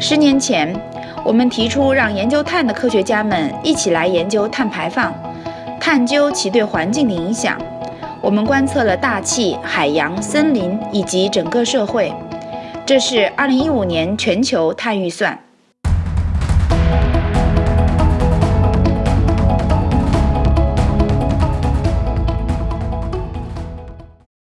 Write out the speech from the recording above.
十年前，我们提出让研究碳的科学家们一起来研究碳排放，探究其对环境的影响。我们观测了大气、海洋、森林以及整个社会。这是2015年全球碳预算。